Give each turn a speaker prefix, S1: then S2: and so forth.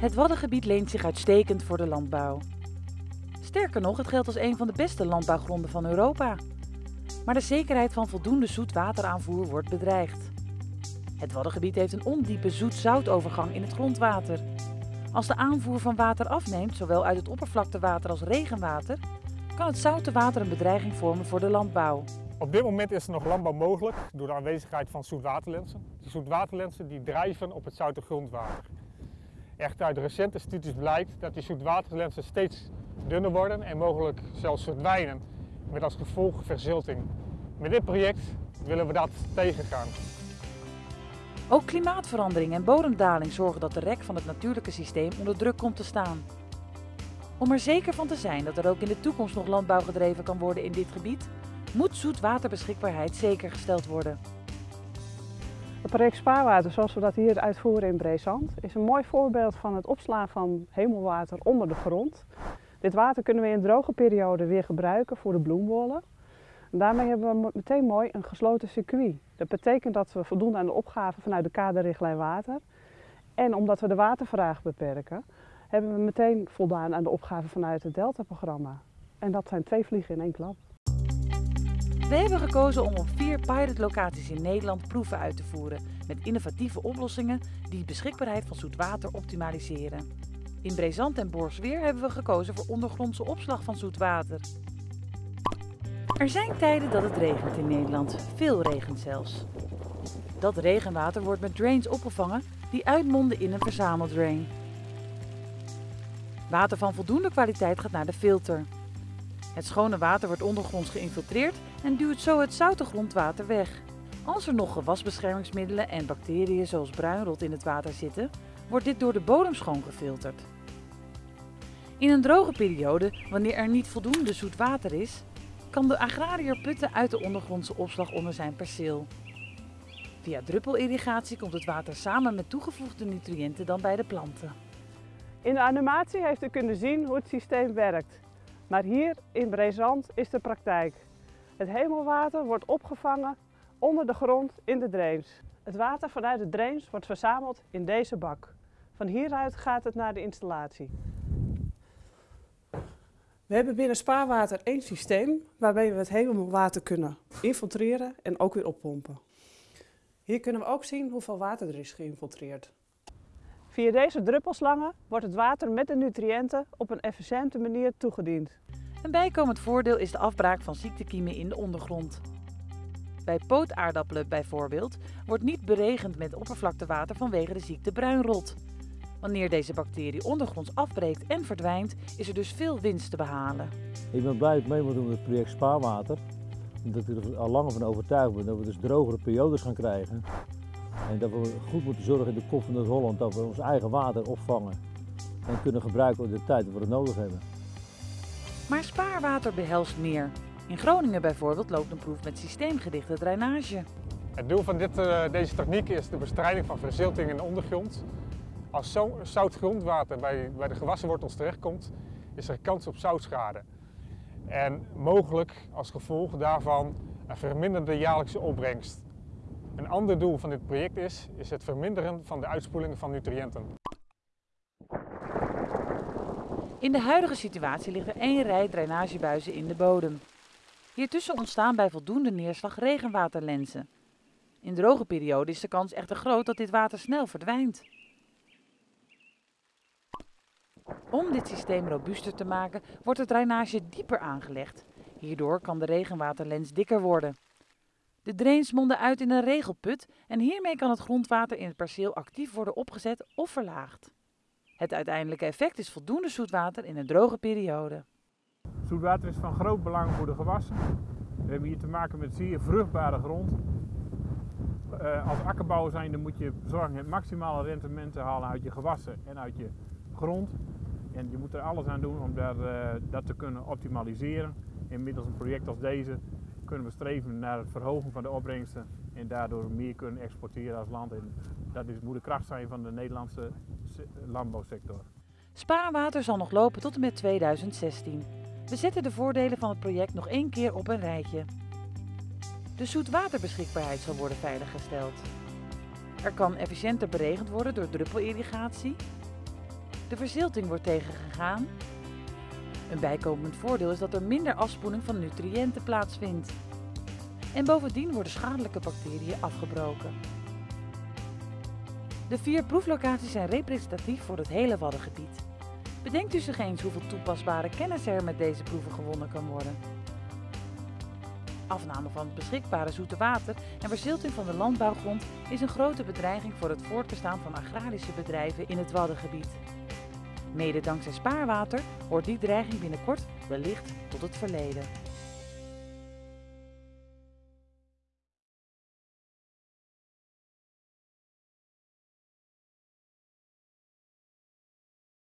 S1: Het Waddengebied leent zich uitstekend voor de landbouw. Sterker nog, het geldt als een van de beste landbouwgronden van Europa. Maar de zekerheid van voldoende zoetwateraanvoer wordt bedreigd. Het Waddengebied heeft een ondiepe zoet-zoutovergang in het grondwater. Als de aanvoer van water afneemt, zowel uit het oppervlaktewater als regenwater, kan het zoute water een bedreiging vormen voor de landbouw.
S2: Op dit moment is er nog landbouw mogelijk door de aanwezigheid van zoetwaterlensen. Die zoetwaterlensen die drijven op het zoute grondwater. Echt uit recente studies blijkt dat die zoetwaterlensen steeds dunner worden en mogelijk zelfs verdwijnen, met als gevolg verzilting. Met dit project willen we dat tegengaan.
S1: Ook klimaatverandering en bodemdaling zorgen dat de rek van het natuurlijke systeem onder druk komt te staan. Om er zeker van te zijn dat er ook in de toekomst nog landbouw gedreven kan worden in dit gebied, moet zoetwaterbeschikbaarheid zeker gesteld worden.
S3: Het project Spaarwater, zoals we dat hier uitvoeren in Breezand, is een mooi voorbeeld van het opslaan van hemelwater onder de grond. Dit water kunnen we in droge perioden weer gebruiken voor de bloembollen. En daarmee hebben we meteen mooi een gesloten circuit. Dat betekent dat we voldoen aan de opgave vanuit de kaderrichtlijn water. En omdat we de watervraag beperken, hebben we meteen voldaan aan de opgave vanuit het Delta-programma. En dat zijn twee vliegen in één klap.
S1: We hebben gekozen om op vier pilotlocaties in Nederland proeven uit te voeren met innovatieve oplossingen die de beschikbaarheid van zoet water optimaliseren. In Brezant en Borsweer hebben we gekozen voor ondergrondse opslag van zoet water. Er zijn tijden dat het regent in Nederland, veel regent zelfs. Dat regenwater wordt met drains opgevangen die uitmonden in een verzameldrain. Water van voldoende kwaliteit gaat naar de filter. Het schone water wordt ondergronds geïnfiltreerd en duwt zo het zoute grondwater weg. Als er nog gewasbeschermingsmiddelen en bacteriën zoals bruinrot in het water zitten, wordt dit door de bodem schoon gefilterd. In een droge periode, wanneer er niet voldoende zoet water is, kan de agrariër putten uit de ondergrondse opslag onder zijn perceel. Via druppelirrigatie komt het water samen met toegevoegde nutriënten dan bij de planten.
S3: In de animatie heeft u kunnen zien hoe het systeem werkt. Maar hier in Brezand is de praktijk. Het hemelwater wordt opgevangen onder de grond in de drains. Het water vanuit de drains wordt verzameld in deze bak. Van hieruit gaat het naar de installatie. We hebben binnen Spaarwater één systeem waarmee we het hemelwater kunnen infiltreren en ook weer oppompen. Hier kunnen we ook zien hoeveel water er is geïnfiltreerd. Via deze druppelslangen wordt het water met de nutriënten op een efficiënte manier toegediend.
S1: Een bijkomend voordeel is de afbraak van ziektekiemen in de ondergrond. Bij pootaardappelen bijvoorbeeld wordt niet beregend met oppervlaktewater vanwege de ziekte bruinrot. Wanneer deze bacterie ondergronds afbreekt en verdwijnt, is er dus veel winst te behalen.
S4: Ik ben blij dat ik mee moet doen met het project Spaarwater. Omdat ik er al langer van overtuigd ben dat we dus drogere periodes gaan krijgen. En dat we goed moeten zorgen in de kop van Noord-Holland dat we ons eigen water opvangen. En kunnen gebruiken op de tijd dat we het nodig hebben.
S1: Maar spaarwater behelst meer. In Groningen bijvoorbeeld loopt een proef met systeemgedichte drainage.
S2: Het doel van dit, uh, deze techniek is de bestrijding van verzilting in de ondergrond. Als zo zout grondwater bij, bij de gewassenwortels terechtkomt, is er kans op zoutschade. En mogelijk als gevolg daarvan een verminderde jaarlijkse opbrengst. Een ander doel van dit project is, is het verminderen van de uitspoeling van nutriënten.
S1: In de huidige situatie ligt er één rij drainagebuizen in de bodem. Hiertussen ontstaan bij voldoende neerslag regenwaterlenzen. In droge perioden is de kans echter groot dat dit water snel verdwijnt. Om dit systeem robuuster te maken, wordt de drainage dieper aangelegd. Hierdoor kan de regenwaterlens dikker worden. De drains monden uit in een regelput en hiermee kan het grondwater in het perceel actief worden opgezet of verlaagd. Het uiteindelijke effect is voldoende zoetwater in een droge periode.
S5: Zoetwater is van groot belang voor de gewassen. We hebben hier te maken met zeer vruchtbare grond. Uh, als akkerbouwer zijn, dan moet je zorgen het maximale rendement te halen uit je gewassen en uit je grond. En je moet er alles aan doen om uh, dat te kunnen optimaliseren. Inmiddels een project als deze kunnen we streven naar het verhogen van de opbrengsten en daardoor meer kunnen exporteren als land. En dat is, moet de kracht zijn van de Nederlandse landbouwsector.
S1: Spaarwater zal nog lopen tot en met 2016. We zetten de voordelen van het project nog één keer op een rijtje. De zoetwaterbeschikbaarheid zal worden veiliggesteld. Er kan efficiënter beregend worden door druppelirrigatie. De verzilting wordt tegengegaan. Een bijkomend voordeel is dat er minder afspoeling van nutriënten plaatsvindt. En bovendien worden schadelijke bacteriën afgebroken. De vier proeflocaties zijn representatief voor het hele Waddengebied. Bedenkt u zich eens hoeveel toepasbare kennis er met deze proeven gewonnen kan worden. Afname van het beschikbare zoete water en verzilting van de landbouwgrond is een grote bedreiging voor het voortbestaan van agrarische bedrijven in het Waddengebied. Mede dankzij spaarwater hoort die dreiging binnenkort wellicht tot het verleden.